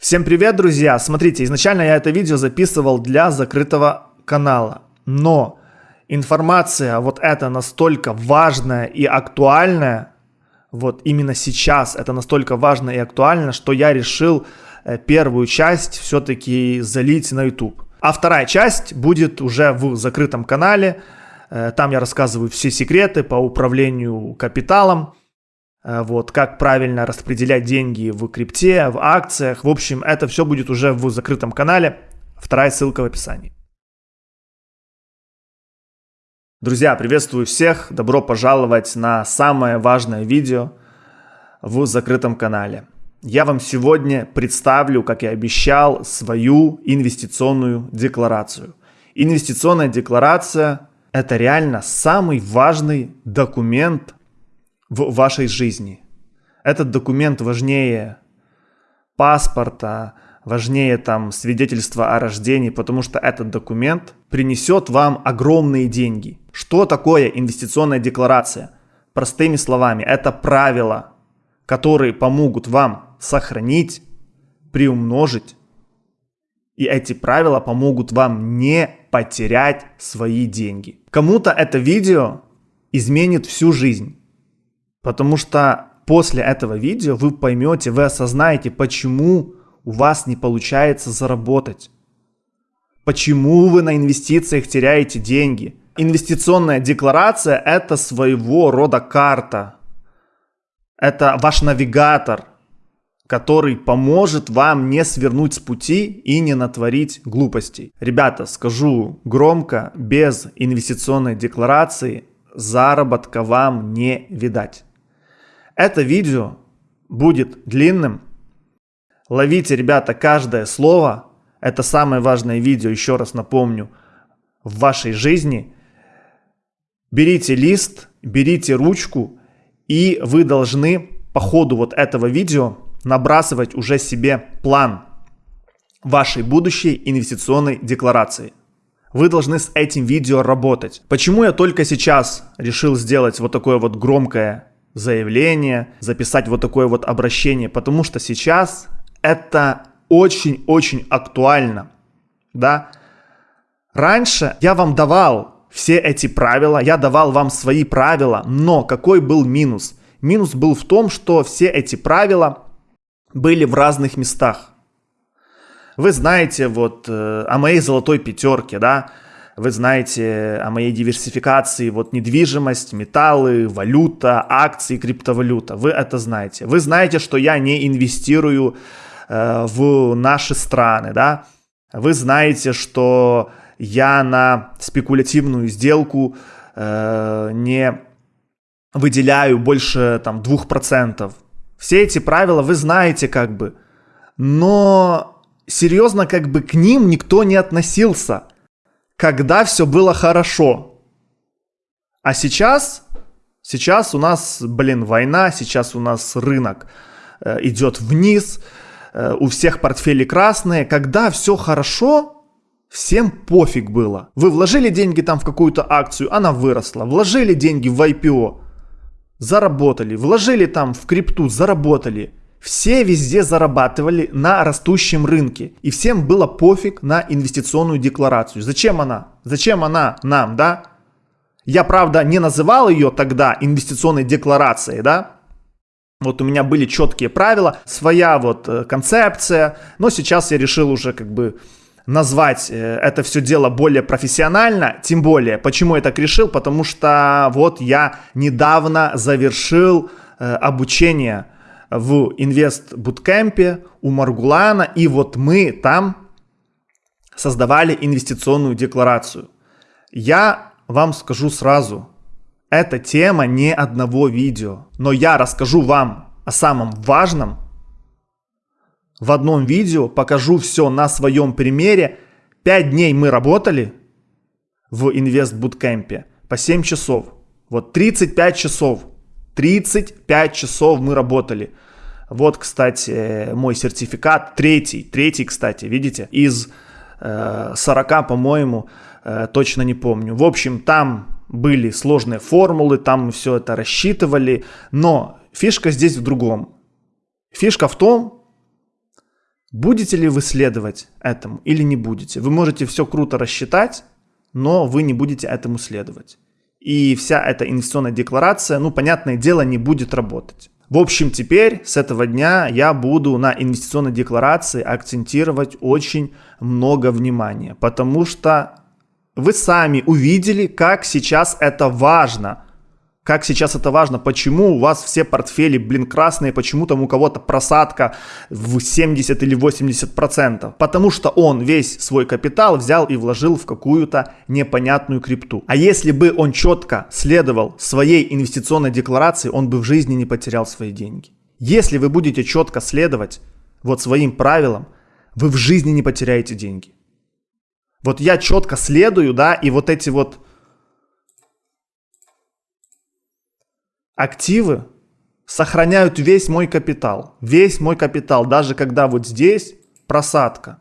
Всем привет, друзья! Смотрите, изначально я это видео записывал для закрытого канала, но информация вот эта настолько важная и актуальная, вот именно сейчас это настолько важно и актуально, что я решил э, первую часть все-таки залить на YouTube. А вторая часть будет уже в закрытом канале, э, там я рассказываю все секреты по управлению капиталом, вот, как правильно распределять деньги в крипте, в акциях. В общем, это все будет уже в закрытом канале. Вторая ссылка в описании. Друзья, приветствую всех. Добро пожаловать на самое важное видео в закрытом канале. Я вам сегодня представлю, как и обещал, свою инвестиционную декларацию. Инвестиционная декларация – это реально самый важный документ в вашей жизни. Этот документ важнее паспорта, важнее там свидетельства о рождении, потому что этот документ принесет вам огромные деньги. Что такое инвестиционная декларация? Простыми словами, это правила, которые помогут вам сохранить, приумножить, и эти правила помогут вам не потерять свои деньги. Кому-то это видео изменит всю жизнь. Потому что после этого видео вы поймете, вы осознаете, почему у вас не получается заработать. Почему вы на инвестициях теряете деньги. Инвестиционная декларация – это своего рода карта. Это ваш навигатор, который поможет вам не свернуть с пути и не натворить глупостей. Ребята, скажу громко, без инвестиционной декларации заработка вам не видать. Это видео будет длинным. Ловите, ребята, каждое слово. Это самое важное видео, еще раз напомню, в вашей жизни. Берите лист, берите ручку, и вы должны по ходу вот этого видео набрасывать уже себе план вашей будущей инвестиционной декларации. Вы должны с этим видео работать. Почему я только сейчас решил сделать вот такое вот громкое заявление, записать вот такое вот обращение, потому что сейчас это очень-очень актуально, да. Раньше я вам давал все эти правила, я давал вам свои правила, но какой был минус? Минус был в том, что все эти правила были в разных местах. Вы знаете вот э, о моей золотой пятерке, да, вы знаете о моей диверсификации, вот недвижимость, металлы, валюта, акции, криптовалюта. Вы это знаете. Вы знаете, что я не инвестирую э, в наши страны, да. Вы знаете, что я на спекулятивную сделку э, не выделяю больше там 2%. Все эти правила вы знаете как бы, но серьезно как бы к ним никто не относился – когда все было хорошо. А сейчас, сейчас у нас, блин, война, сейчас у нас рынок э, идет вниз, э, у всех портфели красные. Когда все хорошо, всем пофиг было. Вы вложили деньги там в какую-то акцию, она выросла. Вложили деньги в IPO, заработали. Вложили там в крипту, заработали. Все везде зарабатывали на растущем рынке. И всем было пофиг на инвестиционную декларацию. Зачем она? Зачем она нам, да? Я, правда, не называл ее тогда инвестиционной декларацией, да? Вот у меня были четкие правила, своя вот э, концепция, но сейчас я решил уже как бы назвать э, это все дело более профессионально, тем более, почему я так решил, потому что вот я недавно завершил э, обучение в инвест буткемпе у Маргулана, и вот мы там создавали инвестиционную декларацию. Я вам скажу сразу, эта тема не одного видео, но я расскажу вам о самом важном в одном видео, покажу все на своем примере. Пять дней мы работали в инвест буткемпе по 7 часов. Вот 35 часов 35 часов мы работали. Вот, кстати, мой сертификат, третий, третий, кстати, видите, из э, 40, по-моему, э, точно не помню. В общем, там были сложные формулы, там мы все это рассчитывали, но фишка здесь в другом. Фишка в том, Будете ли вы следовать этому или не будете? Вы можете все круто рассчитать, но вы не будете этому следовать. И вся эта инвестиционная декларация, ну, понятное дело, не будет работать. В общем, теперь с этого дня я буду на инвестиционной декларации акцентировать очень много внимания, потому что вы сами увидели, как сейчас это важно – как сейчас это важно, почему у вас все портфели, блин, красные, почему там у кого-то просадка в 70 или 80 процентов. Потому что он весь свой капитал взял и вложил в какую-то непонятную крипту. А если бы он четко следовал своей инвестиционной декларации, он бы в жизни не потерял свои деньги. Если вы будете четко следовать вот своим правилам, вы в жизни не потеряете деньги. Вот я четко следую, да, и вот эти вот активы сохраняют весь мой капитал. Весь мой капитал, даже когда вот здесь просадка.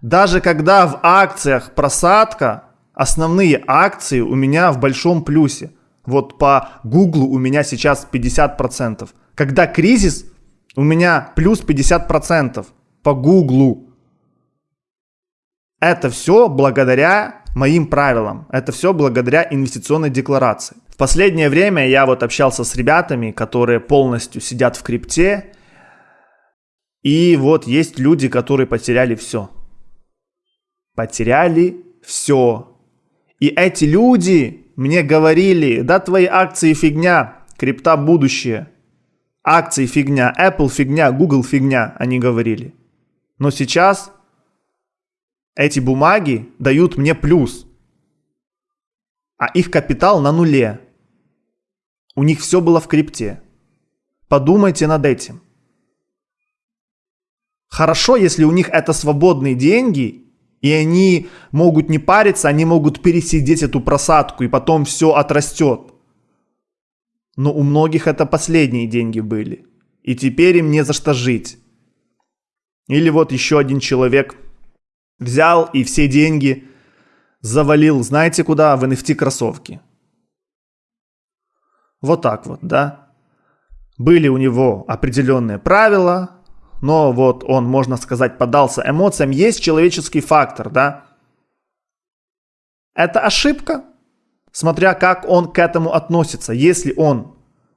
Даже когда в акциях просадка, основные акции у меня в большом плюсе. Вот по Гуглу у меня сейчас 50%. Когда кризис, у меня плюс 50% по Гуглу. Это все благодаря моим правилам. Это все благодаря инвестиционной декларации. В последнее время я вот общался с ребятами, которые полностью сидят в крипте. И вот есть люди, которые потеряли все. Потеряли все. И эти люди мне говорили, да твои акции фигня, крипта будущее. Акции фигня, Apple фигня, Google фигня, они говорили. Но сейчас эти бумаги дают мне плюс, а их капитал на нуле. У них все было в крипте. Подумайте над этим. Хорошо, если у них это свободные деньги, и они могут не париться, они могут пересидеть эту просадку, и потом все отрастет. Но у многих это последние деньги были. И теперь им не за что жить. Или вот еще один человек взял и все деньги завалил, знаете куда? В NFT кроссовки. Вот так вот, да. Были у него определенные правила, но вот он, можно сказать, поддался эмоциям. Есть человеческий фактор, да. Это ошибка, смотря как он к этому относится. Если он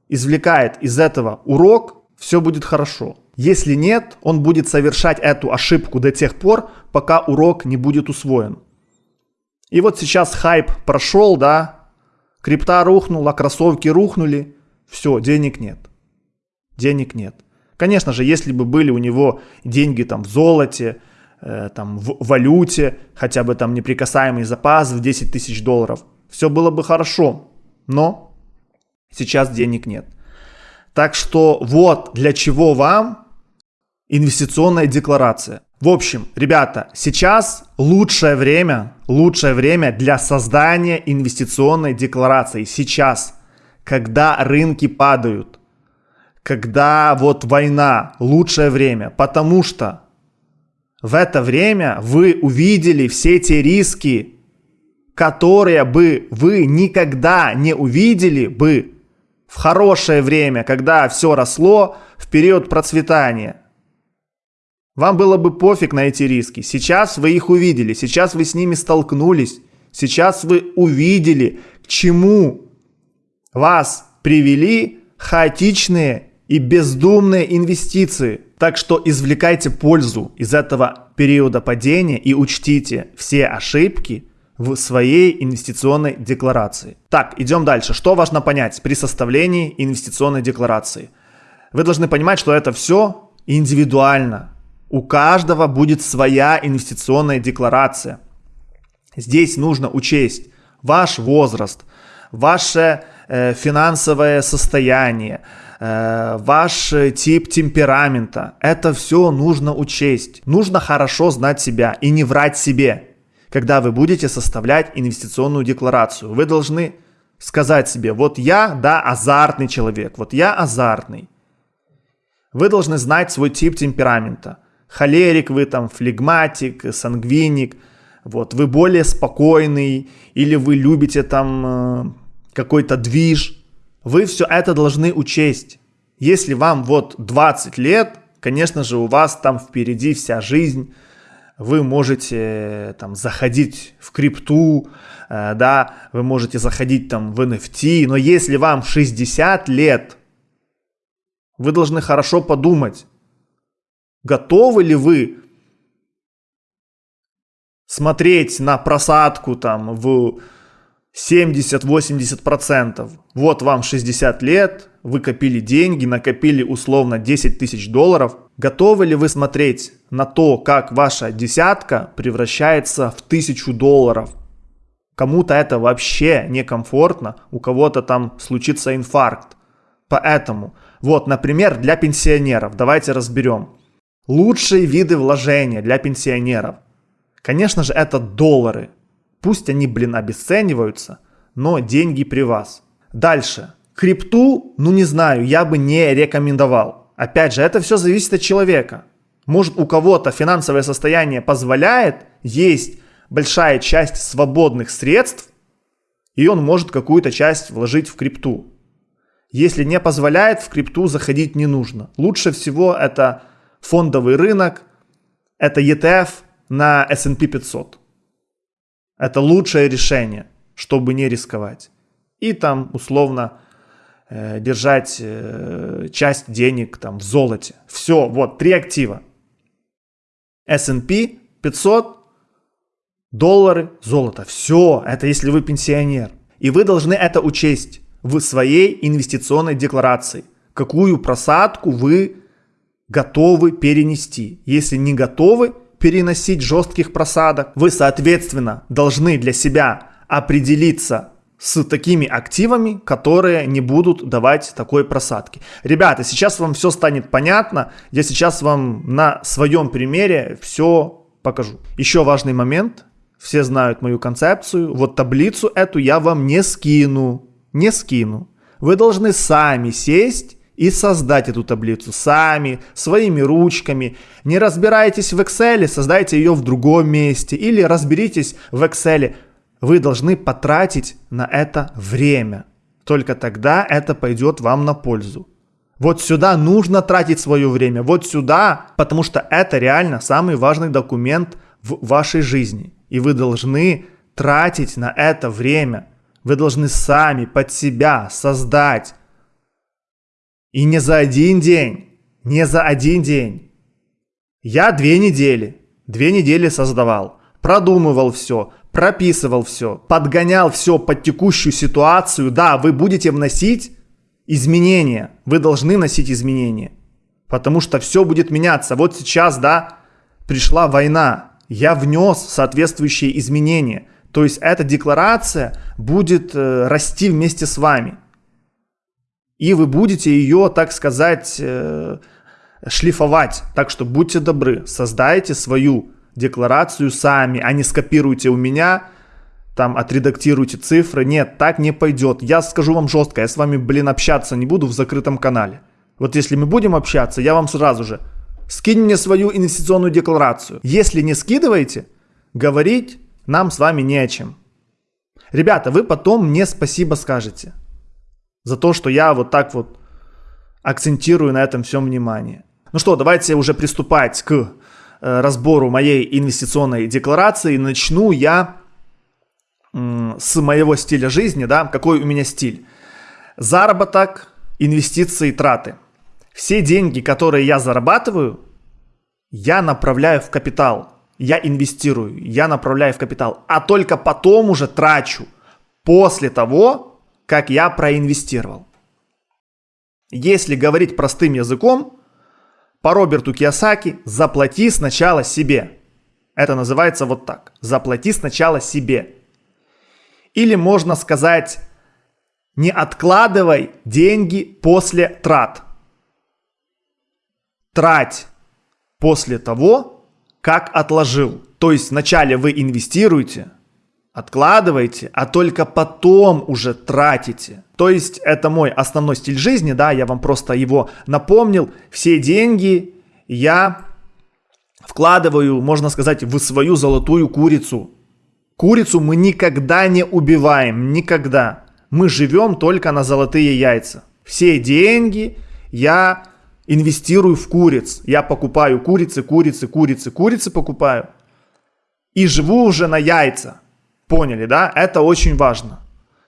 извлекает из этого урок, все будет хорошо. Если нет, он будет совершать эту ошибку до тех пор, пока урок не будет усвоен. И вот сейчас хайп прошел, да, крипта рухнула, кроссовки рухнули, все, денег нет. Денег нет. Конечно же, если бы были у него деньги там в золоте, э, там в валюте, хотя бы там неприкасаемый запас в 10 тысяч долларов, все было бы хорошо. Но сейчас денег нет. Так что вот для чего вам инвестиционная декларация. В общем, ребята, сейчас лучшее время, лучшее время для создания инвестиционной декларации. Сейчас, когда рынки падают, когда вот война, лучшее время, потому что в это время вы увидели все те риски, которые бы вы никогда не увидели бы в хорошее время, когда все росло, в период процветания – вам было бы пофиг на эти риски. Сейчас вы их увидели, сейчас вы с ними столкнулись, сейчас вы увидели, к чему вас привели хаотичные и бездумные инвестиции. Так что извлекайте пользу из этого периода падения и учтите все ошибки в своей инвестиционной декларации. Так, идем дальше. Что важно понять при составлении инвестиционной декларации? Вы должны понимать, что это все индивидуально. У каждого будет своя инвестиционная декларация. Здесь нужно учесть ваш возраст, ваше э, финансовое состояние, э, ваш тип темперамента. Это все нужно учесть. Нужно хорошо знать себя и не врать себе. Когда вы будете составлять инвестиционную декларацию, вы должны сказать себе, вот я, да, азартный человек, вот я азартный. Вы должны знать свой тип темперамента – холерик вы там, флегматик, сангвиник, вот, вы более спокойный, или вы любите там э, какой-то движ, вы все это должны учесть. Если вам вот 20 лет, Конечно же, у вас там впереди вся жизнь, вы можете там заходить в крипту, э, да, вы можете заходить там в NFT, но если вам 60 лет, вы должны хорошо подумать, готовы ли вы смотреть на просадку там в 70-80%. Вот вам 60 лет, вы копили деньги, накопили условно 10 тысяч долларов. Готовы ли вы смотреть на то, как ваша десятка превращается в тысячу долларов? Кому-то это вообще некомфортно, у кого-то там случится инфаркт. Поэтому, вот, например, для пенсионеров, давайте разберем. Лучшие виды вложения для пенсионеров. Конечно же, это доллары. Пусть они, блин, обесцениваются, но деньги при вас. Дальше. Крипту, ну не знаю, я бы не рекомендовал. Опять же, это все зависит от человека. Может у кого-то финансовое состояние позволяет, есть большая часть свободных средств, и он может какую-то часть вложить в крипту. Если не позволяет, в крипту заходить не нужно. Лучше всего это фондовый рынок, это ETF на S&P 500. Это лучшее решение, чтобы не рисковать. И там условно э, держать э, часть денег там в золоте. Все, вот, три актива. S&P 500, доллары, золото. Все, это если вы пенсионер. И вы должны это учесть в своей инвестиционной декларации. Какую просадку вы готовы перенести. Если не готовы, переносить жестких просадок. Вы, соответственно, должны для себя определиться с такими активами, которые не будут давать такой просадки. Ребята, сейчас вам все станет понятно. Я сейчас вам на своем примере все покажу. Еще важный момент. Все знают мою концепцию. Вот таблицу эту я вам не скину. Не скину. Вы должны сами сесть и создать эту таблицу сами, своими ручками. Не разбирайтесь в Excel, создайте ее в другом месте или разберитесь в Excel. Вы должны потратить на это время. Только тогда это пойдет вам на пользу. Вот сюда нужно тратить свое время, вот сюда, потому что это реально самый важный документ в вашей жизни. И вы должны тратить на это время. Вы должны сами под себя создать и не за один день, не за один день. Я две недели, две недели создавал, продумывал все, прописывал все, подгонял все под текущую ситуацию. Да, вы будете вносить изменения, вы должны носить изменения, потому что все будет меняться. Вот сейчас, да, пришла война, я внес соответствующие изменения. То есть эта декларация будет э, расти вместе с вами и вы будете ее, так сказать, э, шлифовать. Так что будьте добры, создайте свою декларацию сами, а не скопируйте у меня, там отредактируйте цифры. Нет, так не пойдет. Я скажу вам жестко, я с вами, блин, общаться не буду в закрытом канале. Вот если мы будем общаться, я вам сразу же скинь мне свою инвестиционную декларацию. Если не скидываете, говорить нам с вами не о чем. Ребята, вы потом мне спасибо скажете за то, что я вот так вот акцентирую на этом всем внимание. Ну что, давайте уже приступать к э, разбору моей инвестиционной декларации. Начну я с моего стиля жизни, да, какой у меня стиль. Заработок, инвестиции, траты. Все деньги, которые я зарабатываю, я направляю в капитал. Я инвестирую, я направляю в капитал, а только потом уже трачу. После того, как я проинвестировал. Если говорить простым языком, по Роберту Киосаки заплати сначала себе. Это называется вот так. Заплати сначала себе. Или можно сказать, не откладывай деньги после трат. Трать после того, как отложил. То есть вначале вы инвестируете, откладываете, а только потом уже тратите. То есть это мой основной стиль жизни, да, я вам просто его напомнил. Все деньги я вкладываю, можно сказать, в свою золотую курицу. Курицу мы никогда не убиваем, никогда. Мы живем только на золотые яйца. Все деньги я инвестирую в куриц. Я покупаю курицы, курицы, курицы, курицы покупаю. И живу уже на яйца. Поняли, да? Это очень важно.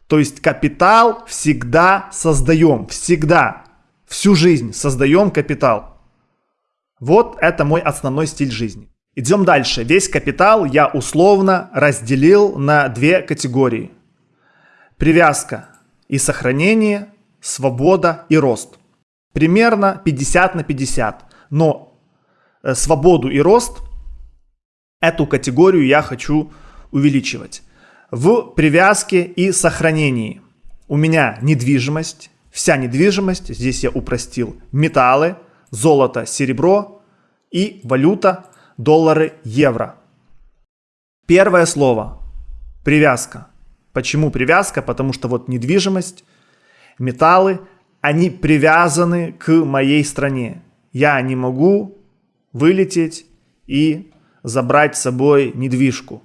То есть капитал всегда создаем. Всегда. Всю жизнь создаем капитал. Вот это мой основной стиль жизни. Идем дальше. Весь капитал я условно разделил на две категории. Привязка и сохранение, свобода и рост примерно 50 на 50. Но э, свободу и рост, эту категорию я хочу увеличивать. В привязке и сохранении у меня недвижимость, вся недвижимость, здесь я упростил, металлы, золото, серебро и валюта, доллары, евро. Первое слово – привязка. Почему привязка? Потому что вот недвижимость, металлы – они привязаны к моей стране. Я не могу вылететь и забрать с собой недвижку.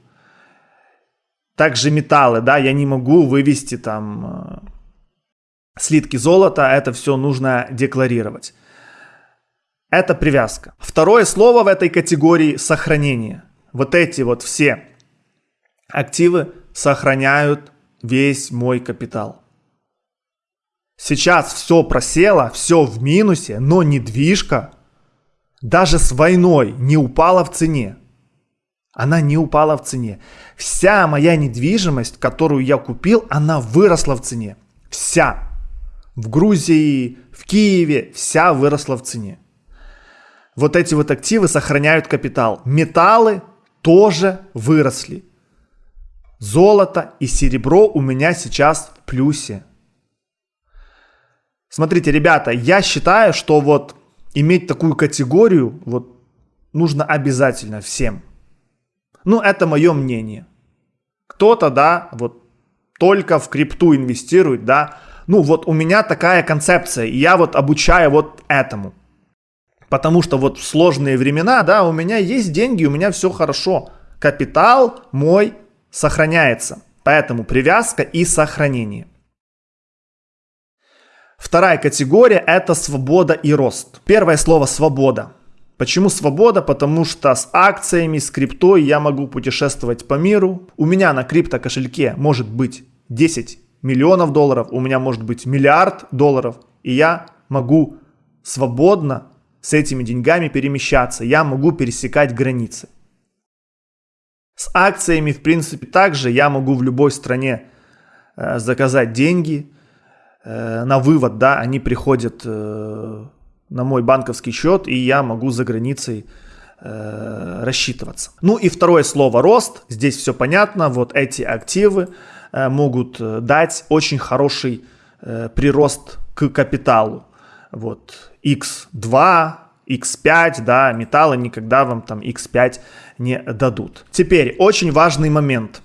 Также металлы, да, я не могу вывести там э, слитки золота, это все нужно декларировать. Это привязка. Второе слово в этой категории – сохранение. Вот эти вот все активы сохраняют весь мой капитал. Сейчас все просело, все в минусе, но недвижка даже с войной не упала в цене. Она не упала в цене. Вся моя недвижимость, которую я купил, она выросла в цене. Вся. В Грузии, в Киеве, вся выросла в цене. Вот эти вот активы сохраняют капитал. Металлы тоже выросли. Золото и серебро у меня сейчас в плюсе. Смотрите, ребята, я считаю, что вот иметь такую категорию вот нужно обязательно всем. Ну, это мое мнение. Кто-то, да, вот только в крипту инвестирует, да. Ну, вот у меня такая концепция, и я вот обучаю вот этому. Потому что вот в сложные времена, да, у меня есть деньги, у меня все хорошо. Капитал мой сохраняется. Поэтому привязка и сохранение. Вторая категория – это свобода и рост. Первое слово – свобода. Почему свобода? Потому что с акциями, с криптой я могу путешествовать по миру. У меня на крипто кошельке может быть 10 миллионов долларов, у меня может быть миллиард долларов, и я могу свободно с этими деньгами перемещаться, я могу пересекать границы. С акциями, в принципе, также я могу в любой стране э, заказать деньги, Э, на вывод, да, они приходят э, на мой банковский счет, и я могу за границей э, рассчитываться. Ну и второе слово рост. Здесь все понятно. Вот эти активы могут дать очень хороший прирост к капиталу. Вот X2, X5, да, металлы никогда вам там X5 не дадут. Теперь очень важный момент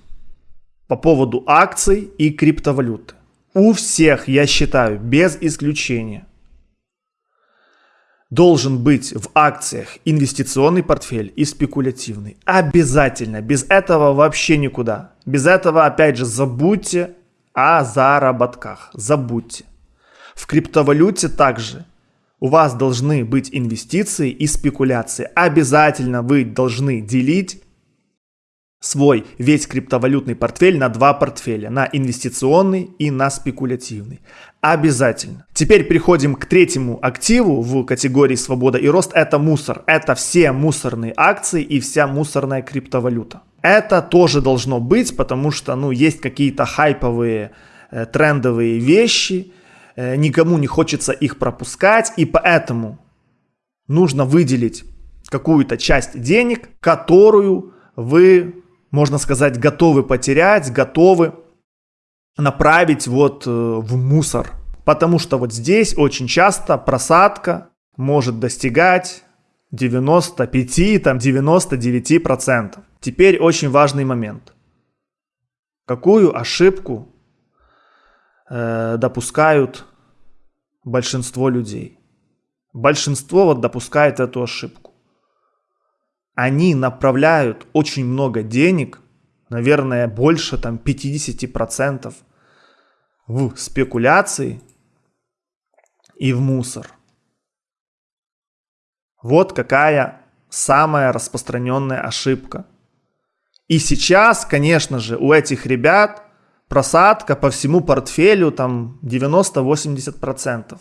по поводу акций и криптовалюты. У всех, я считаю, без исключения, должен быть в акциях инвестиционный портфель и спекулятивный. Обязательно. Без этого вообще никуда. Без этого, опять же, забудьте о заработках. Забудьте. В криптовалюте также у вас должны быть инвестиции и спекуляции. Обязательно вы должны делить свой весь криптовалютный портфель на два портфеля, на инвестиционный и на спекулятивный. Обязательно. Теперь переходим к третьему активу в категории свобода и рост. Это мусор. Это все мусорные акции и вся мусорная криптовалюта. Это тоже должно быть, потому что ну, есть какие-то хайповые э, трендовые вещи, э, никому не хочется их пропускать, и поэтому нужно выделить какую-то часть денег, которую вы можно сказать, готовы потерять, готовы направить вот э, в мусор. Потому что вот здесь очень часто просадка может достигать 95, там 99%. Теперь очень важный момент. Какую ошибку э, допускают большинство людей? Большинство вот допускает эту ошибку они направляют очень много денег, наверное, больше там 50% в спекуляции и в мусор. Вот какая самая распространенная ошибка. И сейчас, конечно же, у этих ребят просадка по всему портфелю там 90-80%.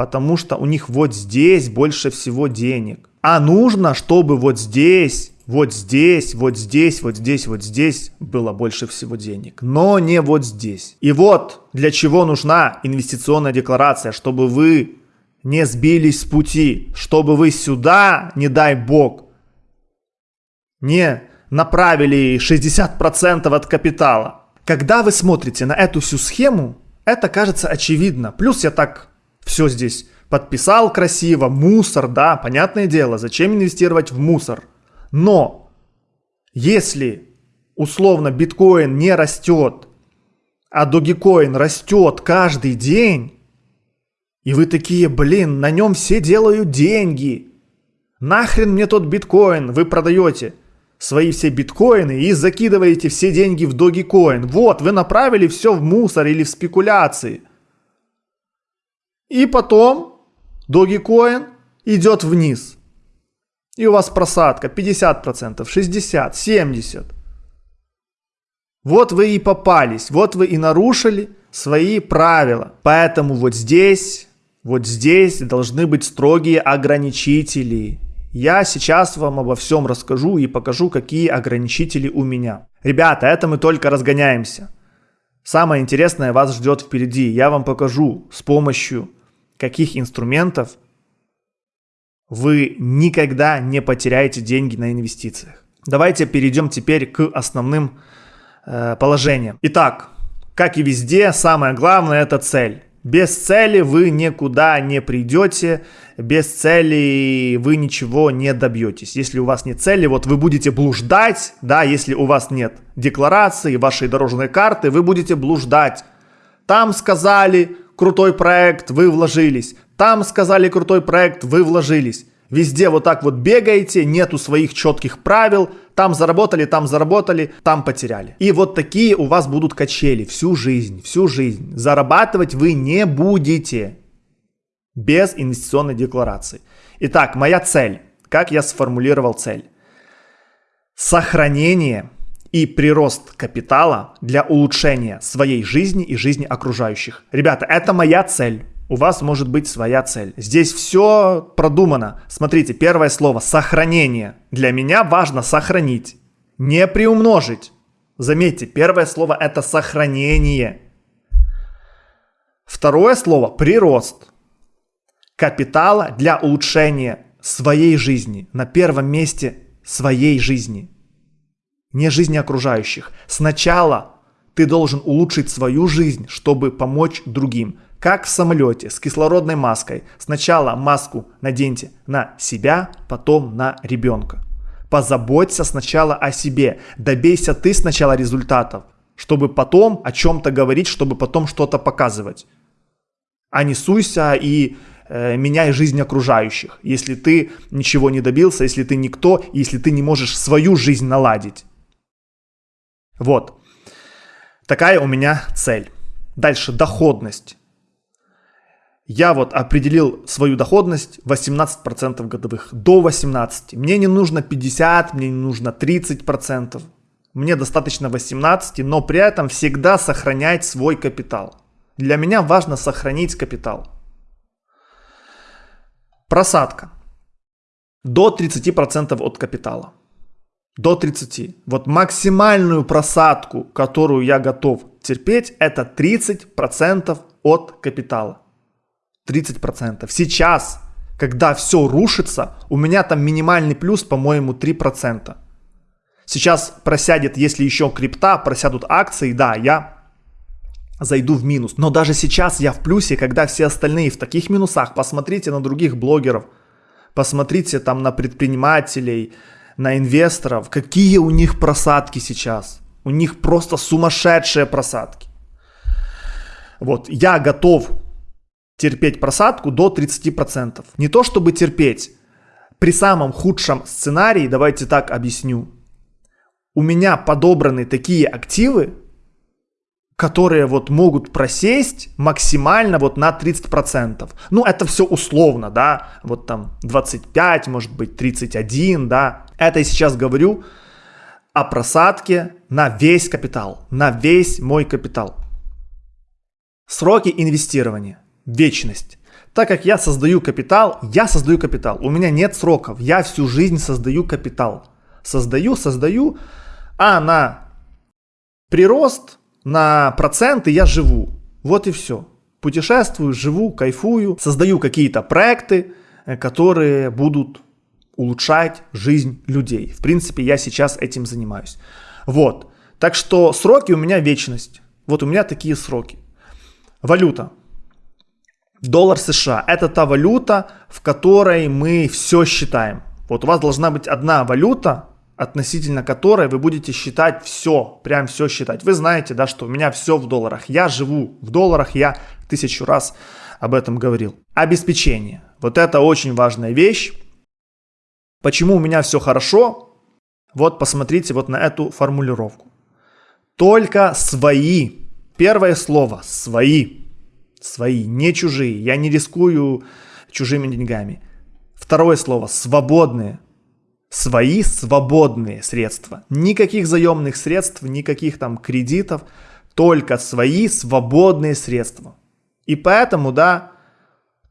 Потому что у них вот здесь больше всего денег. А нужно, чтобы вот здесь, вот здесь, вот здесь, вот здесь, вот здесь было больше всего денег. Но не вот здесь. И вот для чего нужна инвестиционная декларация, чтобы вы не сбились с пути, чтобы вы сюда, не дай бог, не направили 60% от капитала. Когда вы смотрите на эту всю схему, это кажется очевидно. Плюс я так все здесь подписал красиво, мусор, да, понятное дело, зачем инвестировать в мусор. Но если условно биткоин не растет, а Dogecoin растет каждый день, и вы такие, блин, на нем все делают деньги. Нахрен мне тот биткоин, вы продаете свои все биткоины и закидываете все деньги в Dogecoin. Вот, вы направили все в мусор или в спекуляции. И потом Dogecoin идет вниз. И у вас просадка 50%, 60%, 70%. Вот вы и попались, вот вы и нарушили свои правила. Поэтому вот здесь вот здесь должны быть строгие ограничители. Я сейчас вам обо всем расскажу и покажу, какие ограничители у меня. Ребята, это мы только разгоняемся. Самое интересное вас ждет впереди. Я вам покажу, с помощью каких инструментов вы никогда не потеряете деньги на инвестициях. Давайте перейдем теперь к основным э, положениям. Итак, как и везде, самое главное это цель. Без цели вы никуда не придете, без цели вы ничего не добьетесь. Если у вас нет цели, вот вы будете блуждать, да, если у вас нет декларации, вашей дорожной карты, вы будете блуждать. Там сказали крутой проект, вы вложились. Там сказали крутой проект, вы вложились. Везде вот так вот бегаете, нету своих четких правил, там заработали, там заработали, там потеряли. И вот такие у вас будут качели всю жизнь, всю жизнь. Зарабатывать вы не будете без инвестиционной декларации. Итак, моя цель. Как я сформулировал цель? Сохранение и прирост капитала для улучшения своей жизни и жизни окружающих. Ребята, это моя цель у вас может быть своя цель. Здесь все продумано. Смотрите, первое слово сохранение. Для меня важно сохранить, не приумножить. Заметьте, первое слово это сохранение. Второе слово прирост капитала для улучшения своей жизни. На первом месте своей жизни. Не жизни окружающих. Сначала ты должен улучшить свою жизнь, чтобы помочь другим. Как в самолете с кислородной маской. Сначала маску наденьте на себя, потом на ребенка. Позаботься сначала о себе. Добейся ты сначала результатов, чтобы потом о чем-то говорить, чтобы потом что-то показывать. А не суйся и э, меняй жизнь окружающих, если ты ничего не добился, если ты никто, если ты не можешь свою жизнь наладить. Вот. Такая у меня цель. Дальше доходность я вот определил свою доходность 18% годовых, до 18%. Мне не нужно 50, мне не нужно 30%. Мне достаточно 18, но при этом всегда сохранять свой капитал. Для меня важно сохранить капитал. Просадка. До 30% от капитала. До 30. Вот максимальную просадку, которую я готов терпеть, это 30% от капитала. 30%. Сейчас, когда все рушится, у меня там минимальный плюс, по-моему, 3%. Сейчас просядет, если еще крипта, просядут акции, да, я зайду в минус. Но даже сейчас я в плюсе, когда все остальные в таких минусах. Посмотрите на других блогеров, посмотрите там на предпринимателей, на инвесторов, какие у них просадки сейчас. У них просто сумасшедшие просадки. Вот, я готов терпеть просадку до 30%. Не то чтобы терпеть. При самом худшем сценарии, давайте так объясню, у меня подобраны такие активы, которые вот могут просесть максимально вот на 30%. Ну, это все условно, да, вот там 25, может быть 31, да. Это я сейчас говорю о просадке на весь капитал, на весь мой капитал. Сроки инвестирования, вечность. Так как я создаю капитал, я создаю капитал. У меня нет сроков, я всю жизнь создаю капитал. Создаю, создаю, а на прирост на проценты я живу. Вот и все. Путешествую, живу, кайфую, создаю какие-то проекты, э, которые будут улучшать жизнь людей. В принципе, я сейчас этим занимаюсь. Вот. Так что сроки у меня вечность. Вот у меня такие сроки. Валюта. Доллар США – это та валюта, в которой мы все считаем. Вот у вас должна быть одна валюта, относительно которой вы будете считать все, прям все считать. Вы знаете, да, что у меня все в долларах. Я живу в долларах, я тысячу раз об этом говорил. Обеспечение. Вот это очень важная вещь. Почему у меня все хорошо? Вот посмотрите вот на эту формулировку. Только свои. Первое слово свои. Свои, не чужие. Я не рискую чужими деньгами. Второе слово свободные свои свободные средства. Никаких заемных средств, никаких там кредитов, только свои свободные средства. И поэтому, да,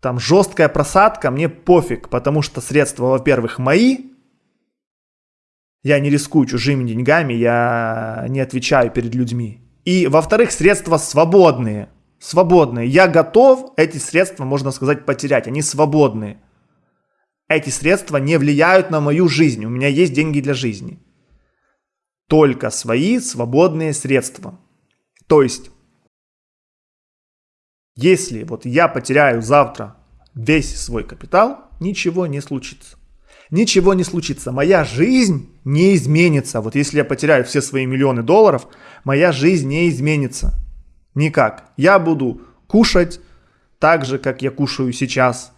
там жесткая просадка, мне пофиг, потому что средства, во-первых, мои, я не рискую чужими деньгами, я не отвечаю перед людьми. И, во-вторых, средства свободные, свободные. Я готов эти средства, можно сказать, потерять, они свободные. Эти средства не влияют на мою жизнь, у меня есть деньги для жизни. Только свои свободные средства. То есть, если вот я потеряю завтра весь свой капитал, ничего не случится. Ничего не случится. Моя жизнь не изменится. Вот если я потеряю все свои миллионы долларов, моя жизнь не изменится. Никак. Я буду кушать так же, как я кушаю сейчас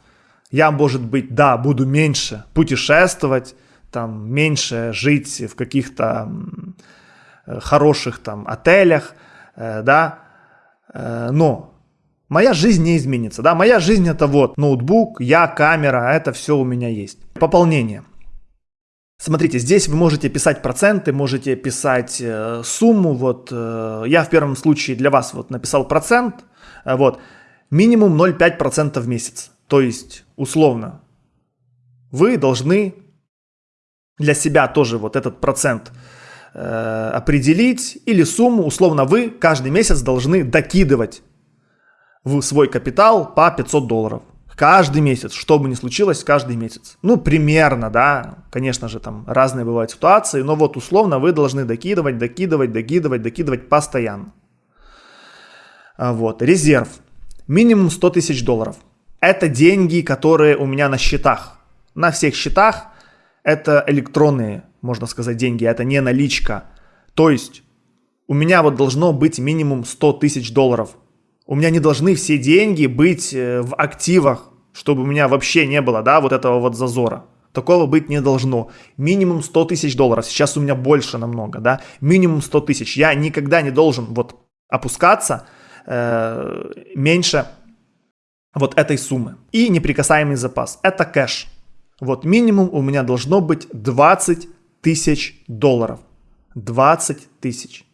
я, может быть, да, буду меньше путешествовать, там, меньше жить в каких-то э, хороших там отелях, э, да, э, но моя жизнь не изменится, да, моя жизнь это вот ноутбук, я, камера, это все у меня есть. Пополнение. Смотрите, здесь вы можете писать проценты, можете писать сумму, вот я в первом случае для вас вот написал процент, вот, минимум 0,5% в месяц. То есть, условно, вы должны для себя тоже вот этот процент э, определить или сумму, условно, вы каждый месяц должны докидывать в свой капитал по 500 долларов. Каждый месяц, что бы ни случилось, каждый месяц. Ну, примерно, да, конечно же, там разные бывают ситуации, но вот условно вы должны докидывать, докидывать, докидывать, докидывать постоянно. А вот, резерв. Минимум 100 тысяч долларов – это деньги, которые у меня на счетах. На всех счетах это электронные, можно сказать, деньги, это не наличка. То есть у меня вот должно быть минимум 100 тысяч долларов. У меня не должны все деньги быть э, в активах, чтобы у меня вообще не было, да, вот этого вот зазора. Такого быть не должно. Минимум 100 тысяч долларов. Сейчас у меня больше намного, да. Минимум 100 тысяч. Я никогда не должен вот опускаться э, меньше вот этой суммы. И неприкасаемый запас. Это кэш. Вот минимум у меня должно быть 20 тысяч долларов. 20 тысяч.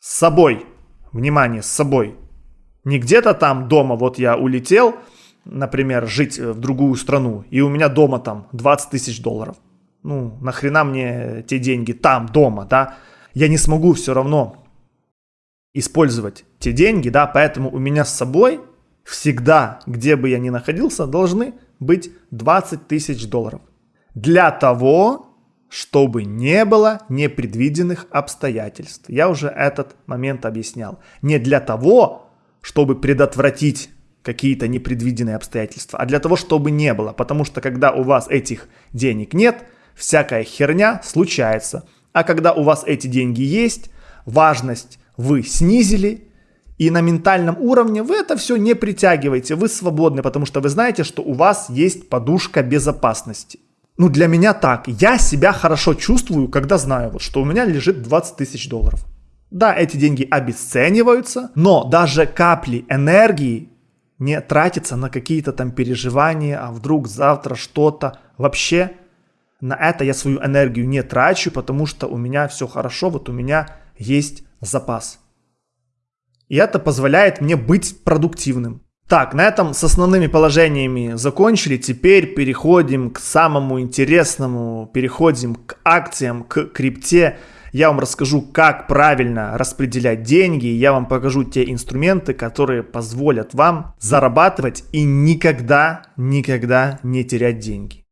С собой. Внимание, с собой. Не где-то там дома, вот я улетел, например, жить в другую страну, и у меня дома там 20 тысяч долларов. Ну, нахрена мне те деньги там, дома, да? Я не смогу все равно использовать те деньги, да, поэтому у меня с собой всегда, где бы я ни находился, должны быть 20 тысяч долларов. Для того, чтобы не было непредвиденных обстоятельств. Я уже этот момент объяснял. Не для того, чтобы предотвратить какие-то непредвиденные обстоятельства, а для того, чтобы не было. Потому что когда у вас этих денег нет, всякая херня случается. А когда у вас эти деньги есть, важность вы снизили, и на ментальном уровне вы это все не притягиваете, вы свободны, потому что вы знаете, что у вас есть подушка безопасности. Ну, для меня так. Я себя хорошо чувствую, когда знаю, вот, что у меня лежит 20 тысяч долларов. Да, эти деньги обесцениваются, но даже капли энергии не тратится на какие-то там переживания, а вдруг завтра что-то. Вообще на это я свою энергию не трачу, потому что у меня все хорошо, вот у меня есть запас. И это позволяет мне быть продуктивным. Так, на этом с основными положениями закончили. Теперь переходим к самому интересному. Переходим к акциям, к крипте. Я вам расскажу, как правильно распределять деньги. Я вам покажу те инструменты, которые позволят вам зарабатывать и никогда, никогда не терять деньги.